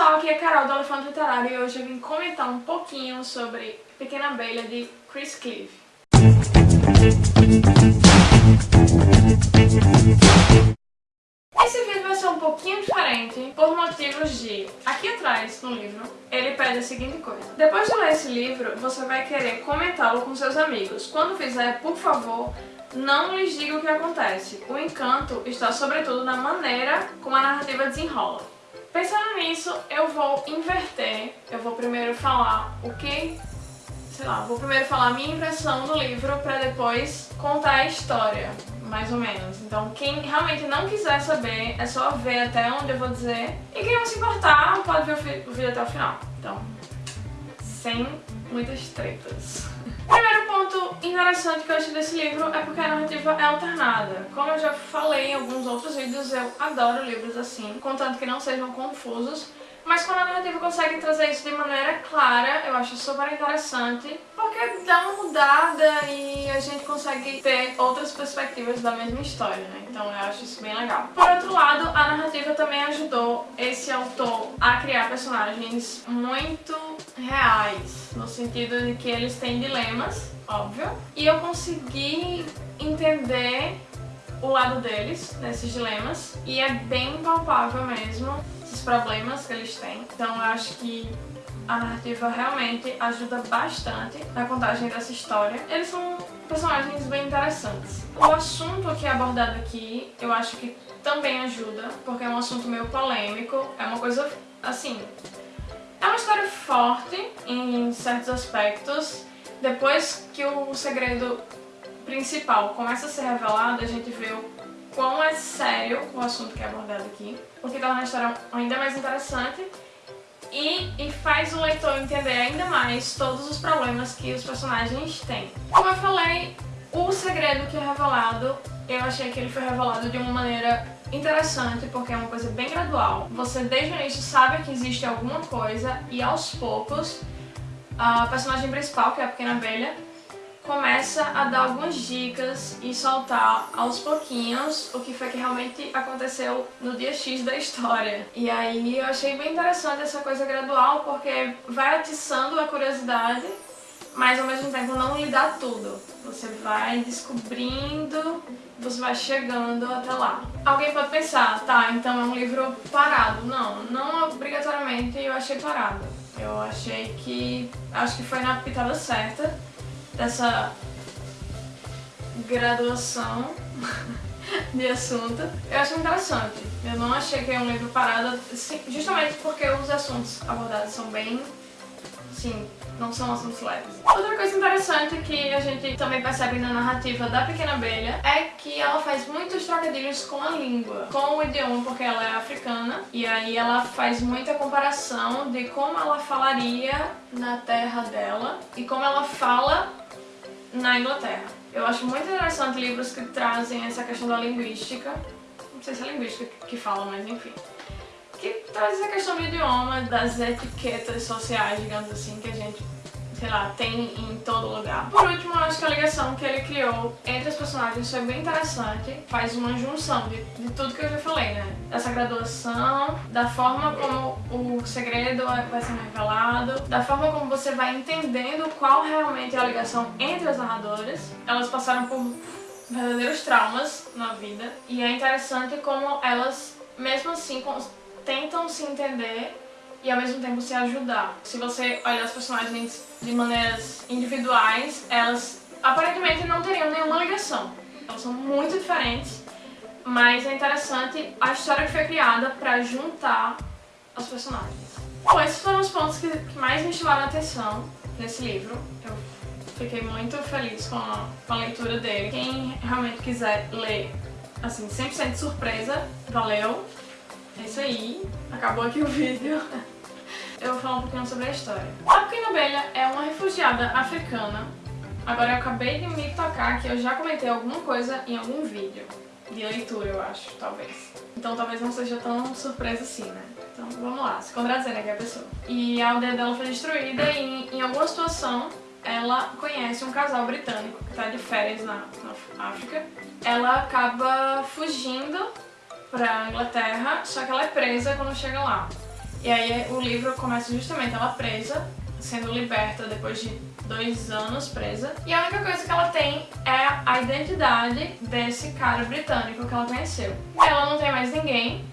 pessoal, aqui é Carol do Elefante Literário e hoje eu vim comentar um pouquinho sobre Pequena Abelha de Chris Cleave. Esse vídeo vai ser um pouquinho diferente por motivos de... Aqui atrás, no livro, ele pede a seguinte coisa. Depois de ler esse livro, você vai querer comentá-lo com seus amigos. Quando fizer, por favor, não lhes diga o que acontece. O encanto está sobretudo na maneira como a narrativa desenrola. Pensando nisso, eu vou inverter. Eu vou primeiro falar o que... Sei lá, vou primeiro falar a minha impressão do livro para depois contar a história, mais ou menos. Então, quem realmente não quiser saber, é só ver até onde eu vou dizer. E quem não se importar, pode ver o vídeo até o final. Então, sem muitas tretas. Interessante que eu achei desse livro é porque a narrativa é alternada. Como eu já falei em alguns outros vídeos, eu adoro livros assim, contanto que não sejam confusos. Mas quando a narrativa consegue trazer isso de maneira clara, eu acho super interessante, porque dá uma mudada e a gente consegue ter outras perspectivas da mesma história, né? Então eu acho isso bem legal. Por outro lado, a narrativa também ajudou esse autor a criar personagens muito reais, no sentido de que eles têm dilemas, óbvio, e eu consegui entender o lado deles, nesses dilemas, e é bem palpável mesmo esses problemas que eles têm. Então eu acho que a narrativa realmente ajuda bastante na contagem dessa história. Eles são personagens bem interessantes. O assunto que é abordado aqui, eu acho que também ajuda, porque é um assunto meio polêmico, é uma coisa, assim... É uma história forte em certos aspectos. Depois que o segredo principal começa a ser revelado, a gente vê o quão é sério o assunto que é abordado aqui, o que torna a história ainda mais interessante e, e faz o leitor entender ainda mais todos os problemas que os personagens têm. Como eu falei, o segredo que é revelado, eu achei que ele foi revelado de uma maneira interessante, porque é uma coisa bem gradual. Você desde o início sabe que existe alguma coisa e aos poucos a personagem principal, que é a Pequena Abelha, começa a dar algumas dicas e soltar aos pouquinhos o que foi que realmente aconteceu no dia X da história. E aí eu achei bem interessante essa coisa gradual, porque vai atiçando a curiosidade, mas ao mesmo tempo não lhe dá tudo. Você vai descobrindo, você vai chegando até lá. Alguém pode pensar, tá, então é um livro parado. Não, não obrigatoriamente eu achei parado. Eu achei que... acho que foi na pitada certa dessa graduação de assunto. Eu acho interessante. Eu não achei que é um livro parado, justamente porque os assuntos abordados são bem, sim, não são assuntos leves. Outra coisa interessante que a gente também percebe na narrativa da Pequena Abelha é que ela faz muitos trocadilhos com a língua, com o idioma, porque ela é africana, e aí ela faz muita comparação de como ela falaria na terra dela e como ela fala na Inglaterra. Eu acho muito interessante livros que trazem essa questão da linguística, não sei se é linguística que fala, mas enfim, traz essa questão do idioma, das etiquetas sociais, digamos assim, que a gente sei lá, tem em todo lugar. Por último, eu acho que a ligação que ele criou entre os personagens foi bem interessante. Faz uma junção de, de tudo que eu já falei, né? Dessa graduação, da forma como o segredo vai sendo revelado, da forma como você vai entendendo qual realmente é a ligação entre as narradoras. Elas passaram por verdadeiros traumas na vida e é interessante como elas, mesmo assim, tentam se entender e ao mesmo tempo se ajudar. Se você olhar as personagens de maneiras individuais, elas aparentemente não teriam nenhuma ligação. Elas são muito diferentes, mas é interessante a história que foi criada para juntar as personagens. Bom, esses foram os pontos que, mais me chamaram a atenção nesse livro. Eu fiquei muito feliz com a, com a leitura dele. Quem realmente quiser ler, assim, 100% de surpresa, valeu! É isso aí, acabou aqui o vídeo. Eu vou falar um pouquinho sobre a história. A Pequena Abelha é uma refugiada africana. Agora eu acabei de me tocar que eu já comentei alguma coisa em algum vídeo. De leitura, eu acho, talvez. Então talvez não seja tão surpresa assim, né? Então vamos lá, se contradizer aqui a pessoa. E a aldeia dela foi destruída e em alguma situação ela conhece um casal britânico que está de férias na, na África. Ela acaba fugindo pra Inglaterra, só que ela é presa quando chega lá. E aí o livro começa justamente ela presa, sendo liberta depois de dois anos presa. E a única coisa que ela tem é a identidade desse cara britânico que ela conheceu. Ela não tem mais ninguém,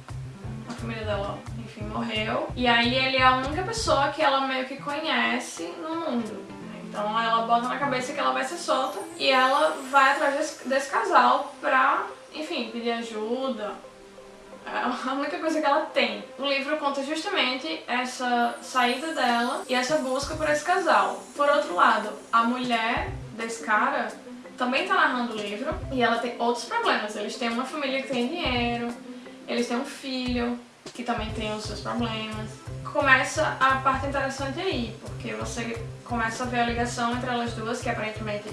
a família dela, enfim, morreu. E aí ele é a única pessoa que ela meio que conhece no mundo. Então ela bota na cabeça que ela vai ser solta e ela vai atrás desse, desse casal pra, enfim, pedir ajuda, a única coisa que ela tem. O livro conta justamente essa saída dela e essa busca por esse casal. Por outro lado, a mulher desse cara também tá narrando o livro e ela tem outros problemas. Eles têm uma família que tem dinheiro, eles têm um filho que também tem os seus problemas. Começa a parte interessante aí, porque você começa a ver a ligação entre elas duas, que aparentemente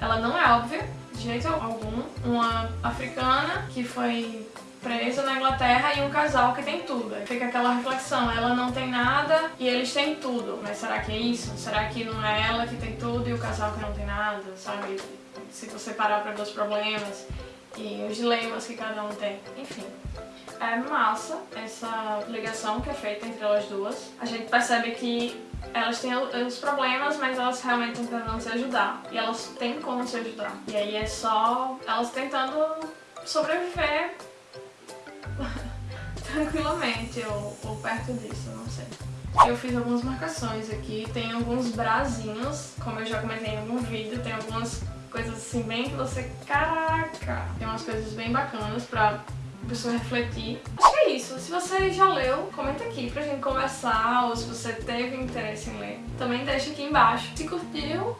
ela não é óbvia de jeito algum. Uma africana que foi presa na Inglaterra e um casal que tem tudo. Aí fica aquela reflexão, ela não tem nada e eles têm tudo. Mas será que é isso? Será que não é ela que tem tudo e o casal que não tem nada, sabe? Se você parar para ver os problemas e os dilemas que cada um tem. Enfim, é massa essa ligação que é feita entre elas duas. A gente percebe que elas têm os problemas, mas elas realmente estão tentando se ajudar. E elas têm como se ajudar. E aí é só elas tentando sobreviver tranquilamente, ou, ou perto disso, não sei. Eu fiz algumas marcações aqui, tem alguns brazinhos, como eu já comentei em algum vídeo, tem algumas coisas assim bem que você... Caraca! Tem umas coisas bem bacanas pra pessoa refletir. Acho que é isso. Se você já leu, comenta aqui pra gente conversar, ou se você teve interesse em ler, também deixa aqui embaixo. Se curtiu,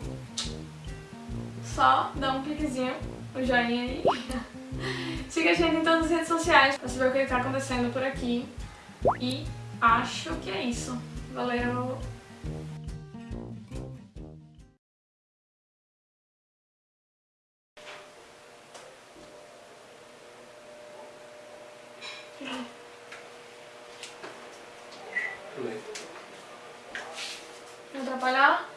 só dá um cliquezinho, o joinha aí. Siga a gente em todas as redes sociais pra saber o que está acontecendo por aqui. E acho que é isso. Valeu! Não atrapalhar?